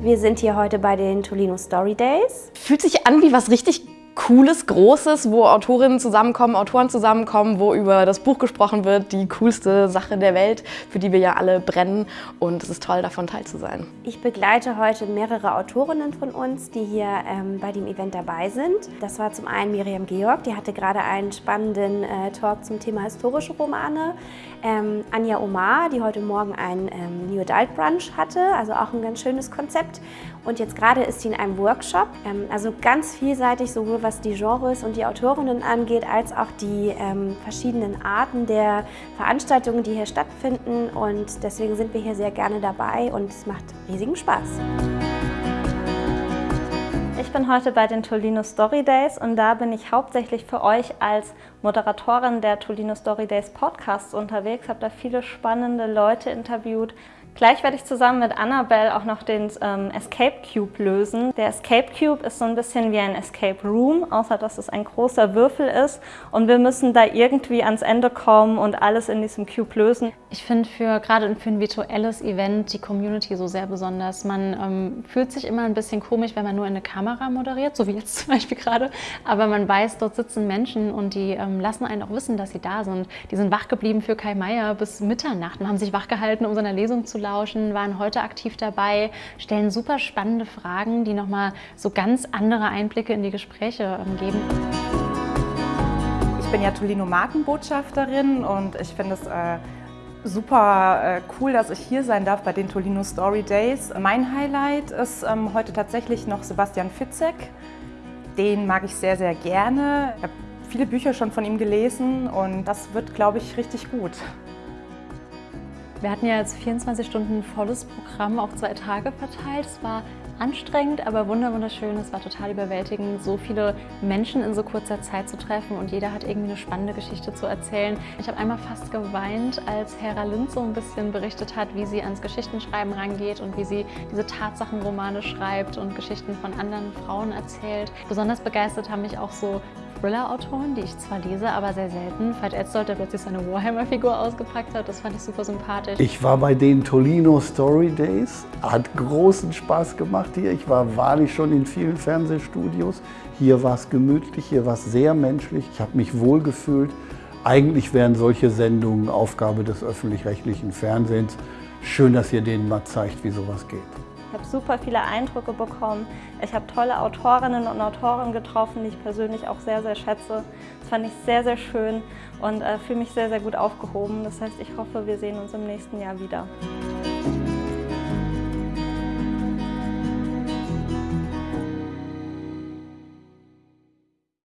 Wir sind hier heute bei den Tolino Story Days. Fühlt sich an wie was richtig Cooles, Großes, wo Autorinnen zusammenkommen, Autoren zusammenkommen, wo über das Buch gesprochen wird, die coolste Sache der Welt, für die wir ja alle brennen. Und es ist toll, davon teil zu sein. Ich begleite heute mehrere Autorinnen von uns, die hier ähm, bei dem Event dabei sind. Das war zum einen Miriam Georg, die hatte gerade einen spannenden äh, Talk zum Thema historische Romane. Ähm, Anja Omar, die heute Morgen ein ähm, New Adult Brunch hatte, also auch ein ganz schönes Konzept. Und jetzt gerade ist sie in einem Workshop, ähm, also ganz vielseitig, sowohl was die Genres und die Autorinnen angeht, als auch die ähm, verschiedenen Arten der Veranstaltungen, die hier stattfinden. Und deswegen sind wir hier sehr gerne dabei und es macht riesigen Spaß. Ich bin heute bei den Tolino Story Days und da bin ich hauptsächlich für euch als Moderatorin der Tolino Story Days Podcasts unterwegs, habe da viele spannende Leute interviewt, Gleich werde ich zusammen mit Annabelle auch noch den ähm, Escape Cube lösen. Der Escape Cube ist so ein bisschen wie ein Escape Room, außer dass es ein großer Würfel ist und wir müssen da irgendwie ans Ende kommen und alles in diesem Cube lösen. Ich finde für gerade für ein virtuelles Event die Community so sehr besonders. Man ähm, fühlt sich immer ein bisschen komisch, wenn man nur in eine Kamera moderiert, so wie jetzt zum Beispiel gerade, aber man weiß, dort sitzen Menschen und die ähm, lassen einen auch wissen, dass sie da sind. Die sind wach geblieben für Kai Meier bis Mitternacht und haben sich wach gehalten, um seiner Lesung zu lauschen, waren heute aktiv dabei, stellen super spannende Fragen, die nochmal so ganz andere Einblicke in die Gespräche ähm, geben. Ich bin ja Tolino Markenbotschafterin und ich finde es äh, super äh, cool, dass ich hier sein darf bei den Tolino Story Days. Mein Highlight ist ähm, heute tatsächlich noch Sebastian Fitzek. Den mag ich sehr, sehr gerne. Ich habe viele Bücher schon von ihm gelesen und das wird, glaube ich, richtig gut. Wir hatten ja jetzt 24 Stunden volles Programm auf zwei Tage verteilt. Es war anstrengend, aber wunderschön. Es war total überwältigend, so viele Menschen in so kurzer Zeit zu treffen und jeder hat irgendwie eine spannende Geschichte zu erzählen. Ich habe einmal fast geweint, als Hera Lind so ein bisschen berichtet hat, wie sie ans Geschichtenschreiben rangeht und wie sie diese Tatsachenromane schreibt und Geschichten von anderen Frauen erzählt. Besonders begeistert haben mich auch so Thriller-Autoren, die ich zwar lese, aber sehr selten. Veit Etzold, der plötzlich seine Warhammer-Figur ausgepackt hat, das fand ich super sympathisch. Ich war bei den Tolino Story Days, hat großen Spaß gemacht hier. Ich war wahrlich schon in vielen Fernsehstudios. Hier war es gemütlich, hier war es sehr menschlich. Ich habe mich wohl gefühlt. Eigentlich wären solche Sendungen Aufgabe des öffentlich-rechtlichen Fernsehens. Schön, dass ihr denen mal zeigt, wie sowas geht. Ich habe super viele Eindrücke bekommen. Ich habe tolle Autorinnen und Autoren getroffen, die ich persönlich auch sehr, sehr schätze. Das fand ich sehr, sehr schön und äh, fühle mich sehr, sehr gut aufgehoben. Das heißt, ich hoffe, wir sehen uns im nächsten Jahr wieder.